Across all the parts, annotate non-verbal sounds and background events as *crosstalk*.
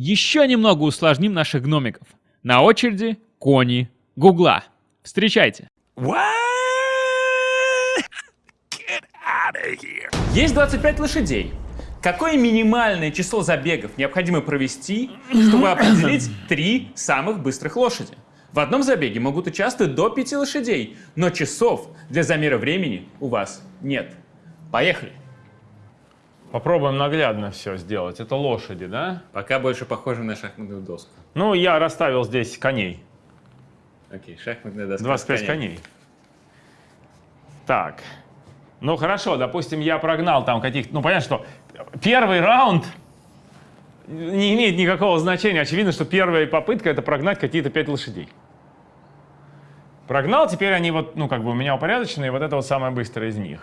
Еще немного усложним наших гномиков. На очереди кони Гугла. Встречайте. Есть 25 лошадей. Какое минимальное число забегов необходимо провести, чтобы *clears throat* определить три самых быстрых лошади? В одном забеге могут участвовать до 5 лошадей, но часов для замера времени у вас нет. Поехали. Попробуем наглядно все сделать. Это лошади, да? Пока больше похоже на шахматную доску. Ну, я расставил здесь коней. Окей, шахматная доска. 25 с коней. Так. Ну, хорошо, допустим, я прогнал там каких-то... Ну, понятно, что первый раунд не имеет никакого значения. Очевидно, что первая попытка — это прогнать какие-то 5 лошадей. Прогнал, теперь они вот, ну, как бы у меня упорядоченные, вот это вот самое быстрое из них.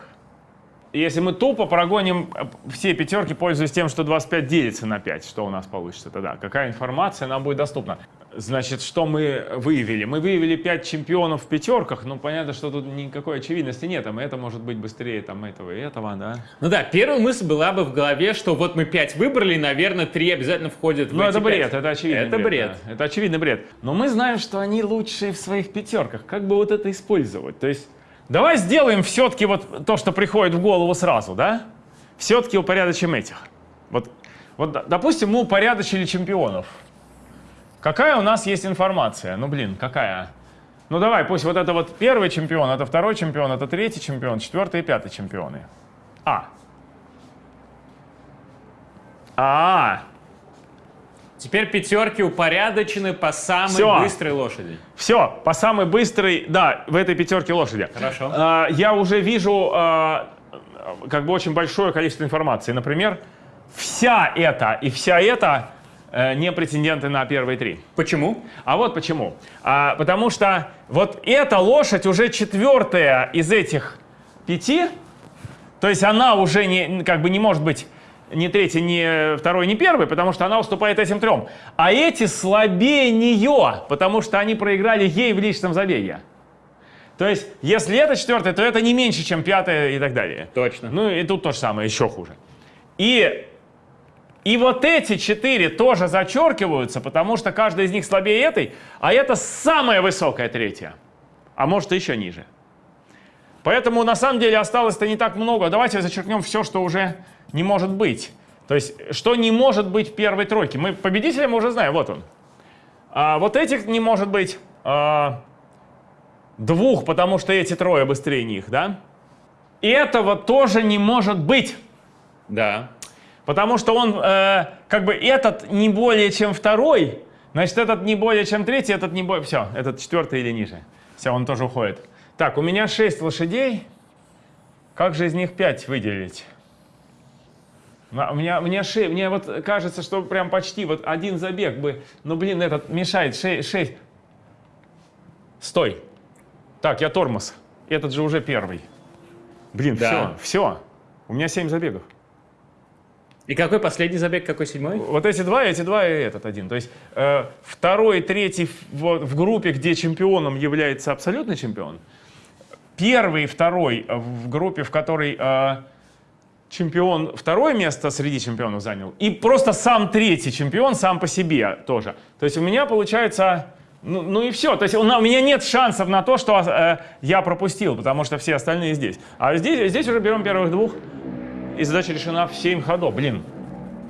Если мы тупо прогоним э, все пятерки, пользуясь тем, что 25 делится на 5, что у нас получится тогда? Какая информация нам будет доступна? Значит, что мы выявили? Мы выявили 5 чемпионов в пятерках, ну, понятно, что тут никакой очевидности нет, там это может быть быстрее там этого и этого, да? Ну да, первая мысль была бы в голове, что вот мы 5 выбрали, наверное, 3 обязательно входят в Ну, это бред, 5. это очевидный Это бред. да. Это очевидный бред. Но мы знаем, что они лучшие в своих пятерках. Как бы вот это использовать? То есть, давай сделаем все-таки вот то, что приходит в голову сразу, да? Все-таки упорядочим этих. Вот, вот, допустим, мы упорядочили чемпионов. Какая у нас есть информация? Ну, блин, какая? Ну, давай, пусть вот это вот первый чемпион, это второй чемпион, это третий чемпион, четвертый и пятый чемпионы. А. А. Теперь пятерки упорядочены по самой Всё. быстрой лошади. Все, по самой быстрой, да, в этой пятерке лошади. Хорошо. А, я уже вижу а, как бы очень большое количество информации. Например, вся эта и вся эта э, не претенденты на первые три. Почему? А вот почему. А, потому что вот эта лошадь уже четвертая из этих пяти, то есть она уже не, как бы не может быть ни третий, ни второй, ни первый, потому что она уступает этим трем. А эти слабее нее, потому что они проиграли ей в личном забеге. То есть, если это четвертое, то это не меньше, чем пятое и так далее. Точно. Ну и тут то же самое, еще хуже. И, и вот эти четыре тоже зачеркиваются, потому что каждая из них слабее этой, а это самая высокая третья. А может еще ниже. Поэтому на самом деле осталось-то не так много. Давайте зачеркнем все, что уже не может быть. То есть, что не может быть в первой тройке. Мы победителя мы уже знаем, вот он. А вот этих не может быть а, двух, потому что эти трое быстрее них, да? И этого тоже не может быть. Да. Потому что он, э, как бы, этот не более чем второй, значит, этот не более чем третий, этот не более... Все, этот четвертый или ниже. Все, он тоже уходит. Так, у меня 6 лошадей. Как же из них 5 выделить? А, У меня, мне, шесть, мне вот кажется, что прям почти вот один забег бы, ну блин, этот мешает, 6. Стой. Так, я тормоз. Этот же уже первый. Блин, Да. все, все. У меня 7 забегов. И какой последний забег, какой седьмой? Вот эти два, эти два и этот один. То есть э, второй, третий в, в группе, где чемпионом является абсолютный чемпион. Первый и второй в группе, в которой э, чемпион второе место среди чемпионов занял. И просто сам третий чемпион сам по себе тоже. То есть у меня получается... Ну, ну и все. То есть у, у меня нет шансов на то, что э, я пропустил, потому что все остальные здесь. А здесь, здесь уже берем первых двух. И задача решена в 7 ходов. Блин,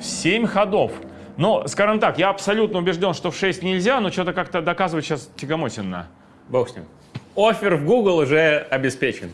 7 ходов. Но, скажем так, я абсолютно убежден, что в 6 нельзя, но что-то как-то доказывать сейчас тягомотинно. Бог с ним. Офер в Google уже обеспечен.